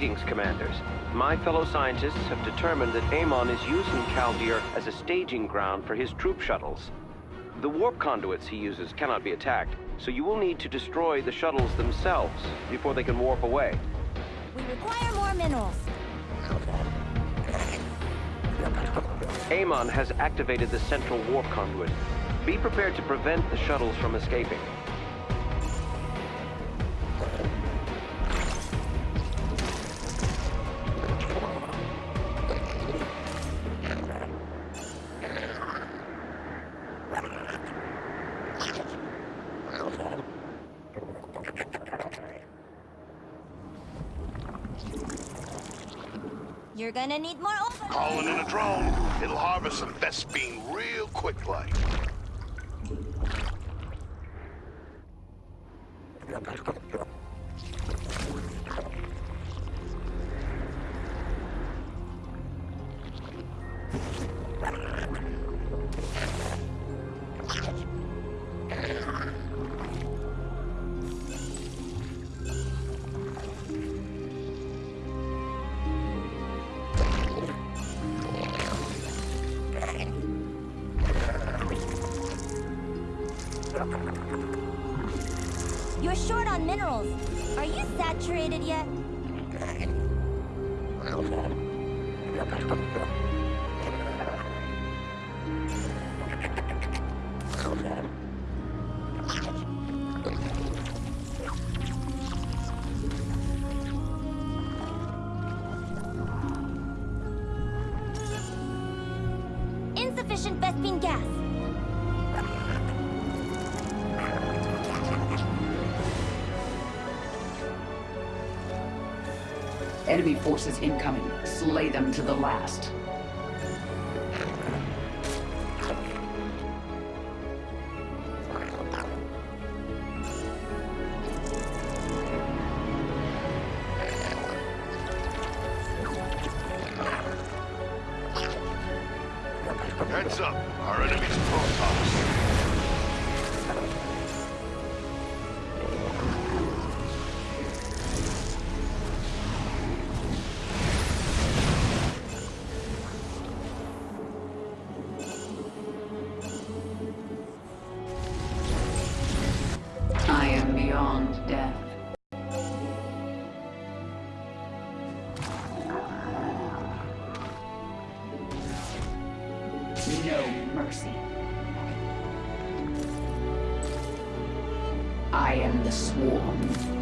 Greetings, Commanders. My fellow scientists have determined that Amon is using Kaldir as a staging ground for his troop shuttles. The warp conduits he uses cannot be attacked, so you will need to destroy the shuttles themselves before they can warp away. We require more minerals. Amon has activated the central warp conduit. Be prepared to prevent the shuttles from escaping. You're gonna need more overload. Calling in a drone. It'll harvest some Vespene real quick like. Saturated Enemy forces incoming. Slay them to the last. Heads up. Beyond death. No mercy. I am the swarm.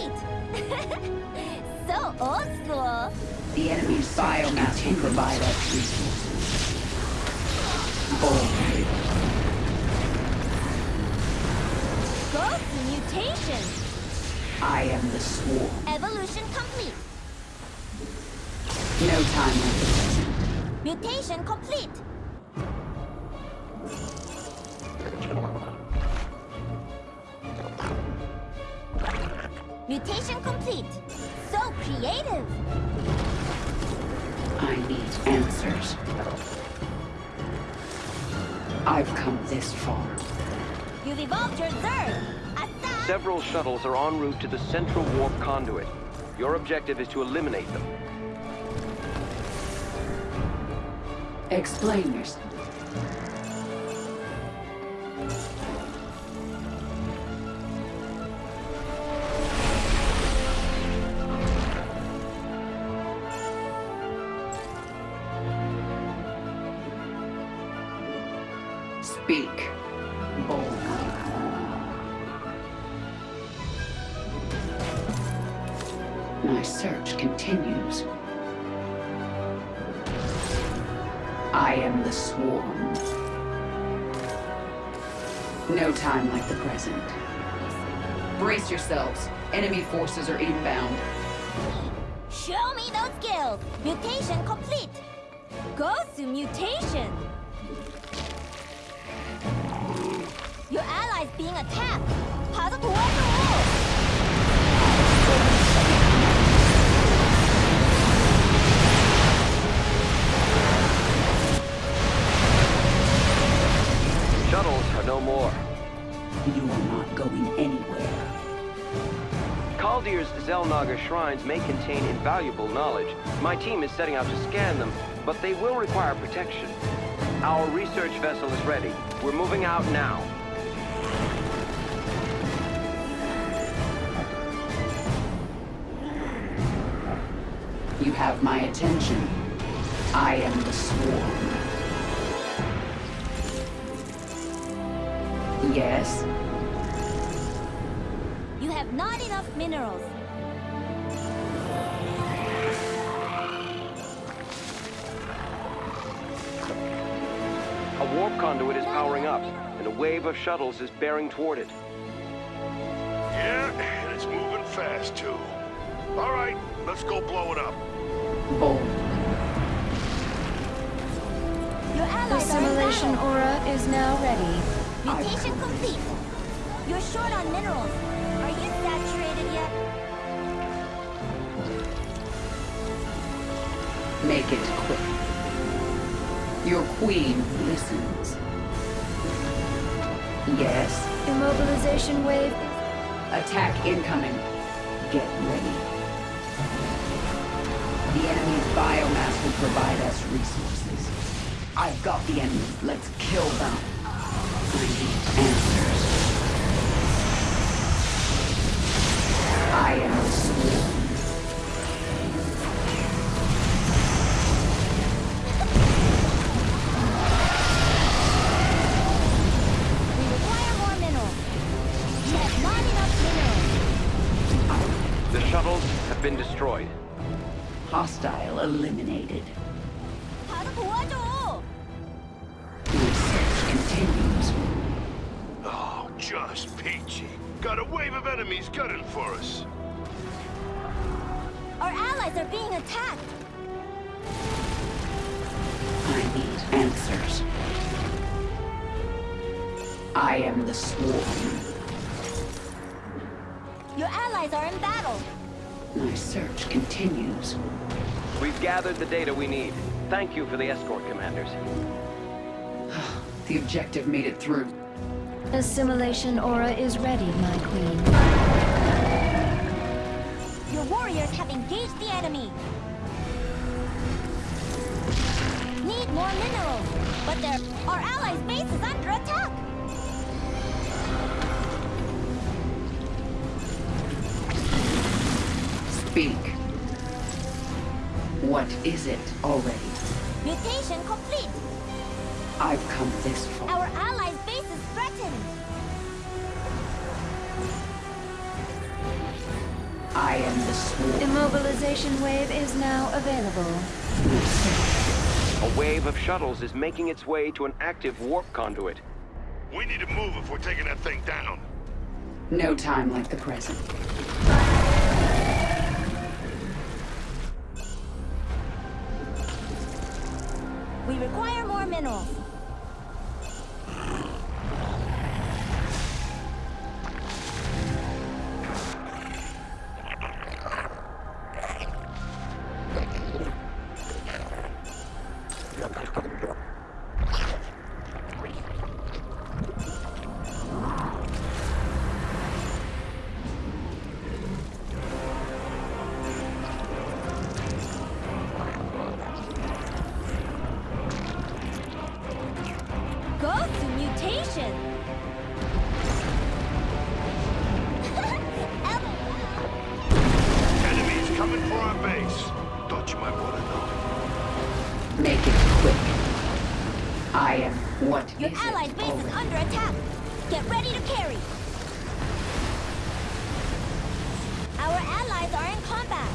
Complete. so old school. The enemy's biomass can provide us resources. Bold. Ghost mutation. I am the swarm. Evolution complete. No time this. Mutation complete. Mutation complete. So creative. I need answers. I've come this far. You've evolved your Zerg. Asa! Several shuttles are en route to the central warp conduit. Your objective is to eliminate them. Explain yourself. No time like the present. Brace yourselves. Enemy forces are inbound. Show me those skills! Mutation complete! Go to mutation! Your allies being attacked! 가서 are no more. You are not going anywhere. Kaldir's Xel'Naga shrines may contain invaluable knowledge. My team is setting out to scan them, but they will require protection. Our research vessel is ready. We're moving out now. You have my attention. I am the swarm. Yes? You have not enough minerals. A warp conduit is powering up, and a wave of shuttles is bearing toward it. Yeah, and it's moving fast, too. All right, let's go blow it up. Bold. The allies are assimilation aura is now ready. Mutation complete! You're short on minerals. Are you saturated yet? Make it quick. Your queen listens. Yes? Immobilization wave. Attack incoming. Get ready. The enemy's biomass will provide us resources. I've got the enemy. Let's kill them. Been destroyed. Hostile eliminated. Just peachy. Got a wave of enemies gunning for us. Our allies are being attacked. I need answers. I am the swarm. Your allies are in battle. My search continues. We've gathered the data we need. Thank you for the escort, commanders. The objective made it through. Assimilation aura is ready, my queen. Your warriors have engaged the enemy. Need more minerals, but their our allies' base is under attack. Speak. What is it already? Mutation complete. I've come this far. Our allies' I am the swarm. Immobilization wave is now available. A wave of shuttles is making its way to an active warp conduit. We need to move if we're taking that thing down. No time like the present. We require more minerals. Go exit. Allied base Over. is under attack. Get ready to carry. Our allies are in combat.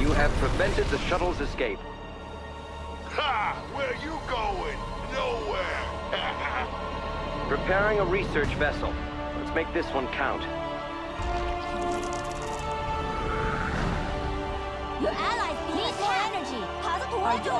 you have prevented the shuttle's escape. Ha! Where you going? Nowhere! Preparing a research vessel. Let's make this one count. Your allies need more energy. Are you?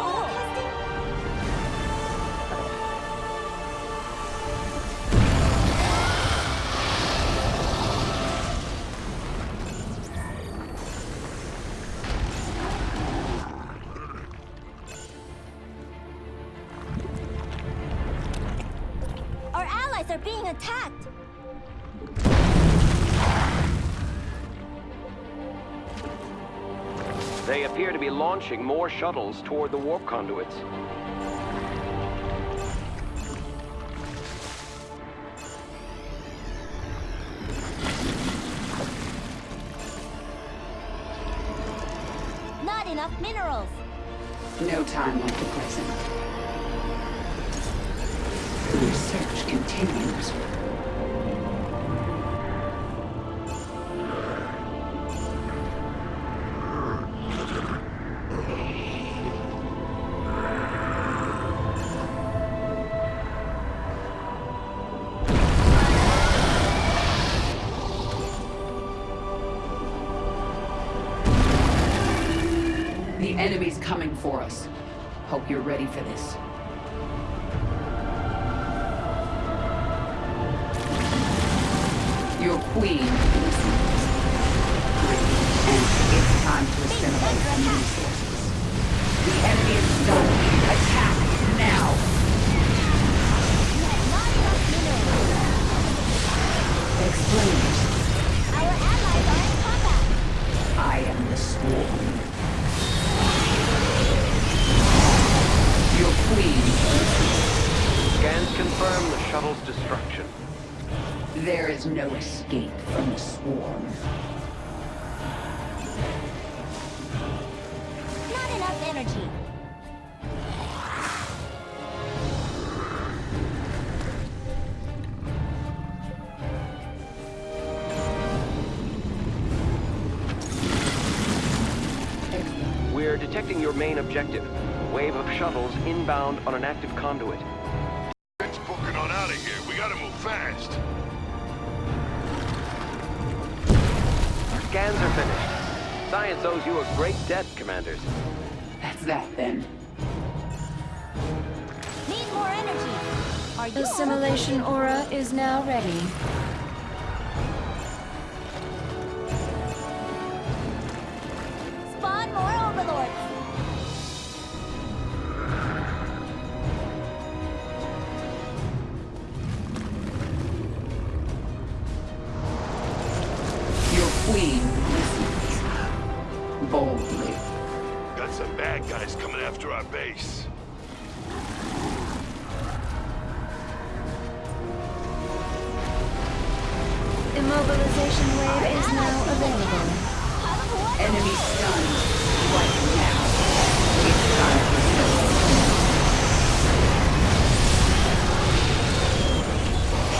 Our allies are being attacked. Be launching more shuttles toward the warp conduits. Not enough minerals. No time like the present. The research continues. Hope you're ready for this. Your queen escape from. Not enough energy. We're detecting your main objective. A wave of shuttles inbound on an active conduit. Let's booking on out of here. We gotta move fast. Scans are finished. Science owes you a great debt, Commanders. That's that then. Need more energy. Are you Assimilation aura is now ready. Spawn more overlords. Immobilization wave is now available. Pile. Enemy stunned. Right now. It's time to settle.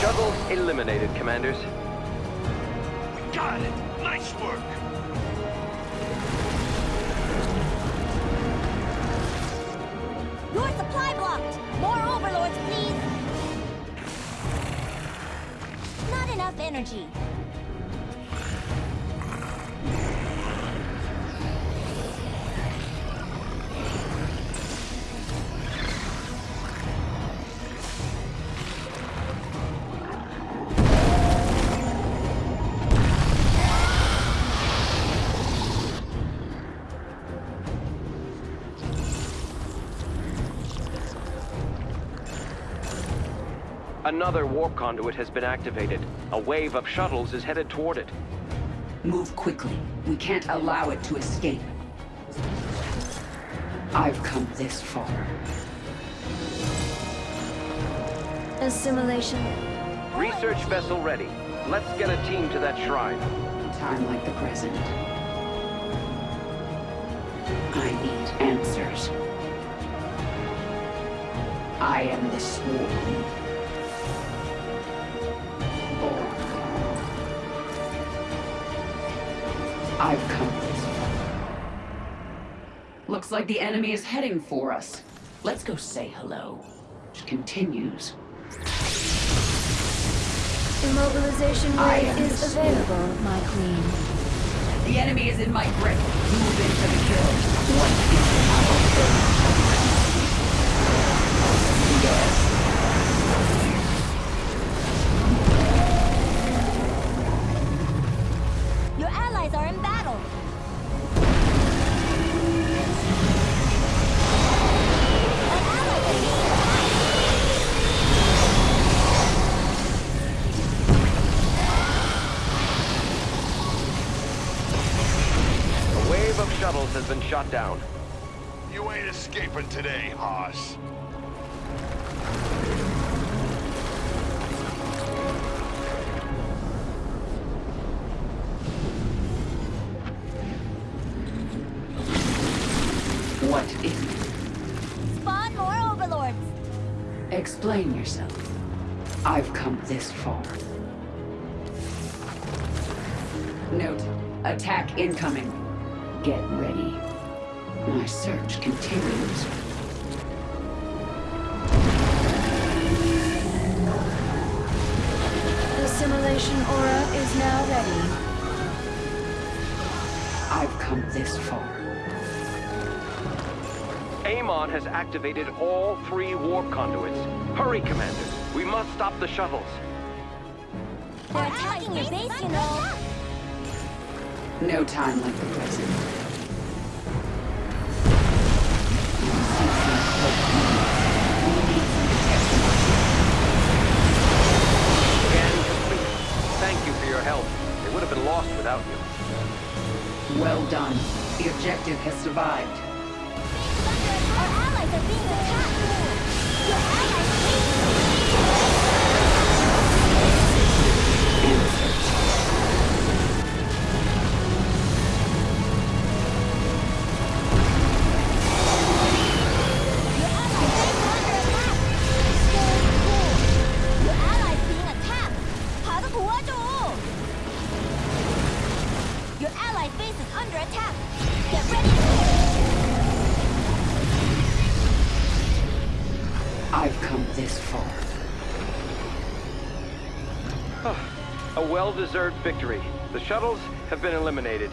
Shuttle eliminated, Commanders. We got it. Nice work. Your supply blocked. More overlords, please. Enough energy. Another warp conduit has been activated. A wave of shuttles is headed toward it. Move quickly. We can't allow it to escape. I've come this far. Assimilation. Research vessel ready. Let's get a team to that shrine. Time like the present. I need answers. I am the swarm. I've come this far. Looks like the enemy is heading for us. Let's go say hello. Which continues. Immobilization ray is available, my queen. The enemy is in my grip. Move into the kill. What is our? Yes. Has been shot down. You ain't escaping today, Haas. What is it? Spawn more overlords. Explain yourself. I've come this far. Note, attack incoming. Get ready. My search continues. The assimilation aura is now ready. I've come this far. Amon has activated all three warp conduits. Hurry, Commander. We must stop the shuttles. They're attacking your base, you know. No time like the present. Scan complete. Thank you for your help. They would have been lost without you. Well done. The objective has survived. Our allies are being attacked. This far. Ah, a well-deserved victory. The shuttles have been eliminated.